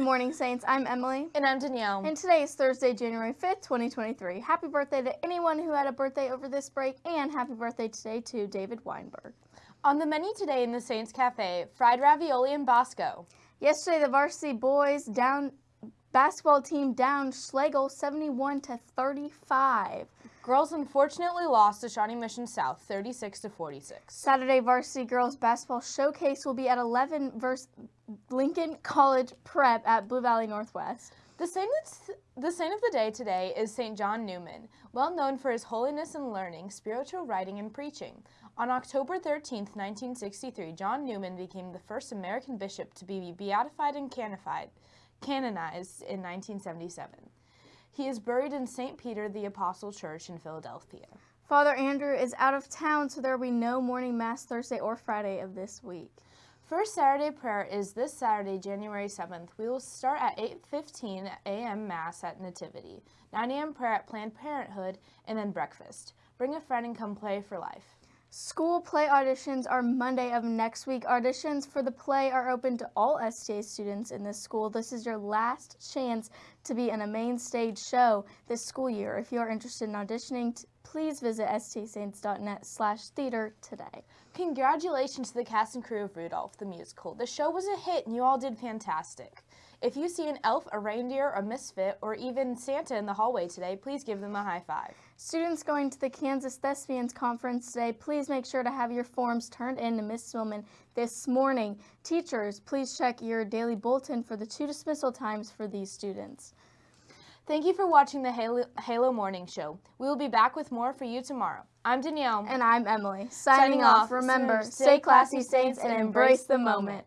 morning, Saints. I'm Emily. And I'm Danielle. And today is Thursday, January 5th, 2023. Happy birthday to anyone who had a birthday over this break, and happy birthday today to David Weinberg. On the menu today in the Saints Cafe, fried ravioli and Bosco. Yesterday, the varsity boys down basketball team down Schlagle 71 to 35. Girls unfortunately lost to Shawnee Mission South 36 to 46. Saturday varsity girls basketball showcase will be at 11 versus Lincoln College Prep at Blue Valley Northwest. The saint, the saint of the day today is St. John Neumann, well known for his holiness and learning, spiritual writing, and preaching. On October 13, 1963, John Neumann became the first American bishop to be beatified and canonized in 1977. He is buried in St. Peter the Apostle Church in Philadelphia. Father Andrew is out of town, so there will be no morning Mass Thursday or Friday of this week. First Saturday prayer is this Saturday, January 7th. We will start at 8.15 a.m. Mass at Nativity, 9 a.m. prayer at Planned Parenthood, and then breakfast. Bring a friend and come play for life. School play auditions are Monday of next week. Auditions for the play are open to all STA students in this school. This is your last chance to be in a main stage show this school year. If you are interested in auditioning, please visit stasaints.net slash theater today. Congratulations to the cast and crew of Rudolph the Musical. The show was a hit and you all did fantastic. If you see an elf, a reindeer, a misfit, or even Santa in the hallway today, please give them a high five. Students going to the Kansas Thespians Conference today, please make sure to have your forms turned in to Ms. Swillman this morning. Teachers, please check your daily bulletin for the two dismissal times for these students. Thank you for watching the Halo, Halo Morning Show. We will be back with more for you tomorrow. I'm Danielle. And I'm Emily. Signing, Signing off, remember, stay classy, Saints, and embrace the moment.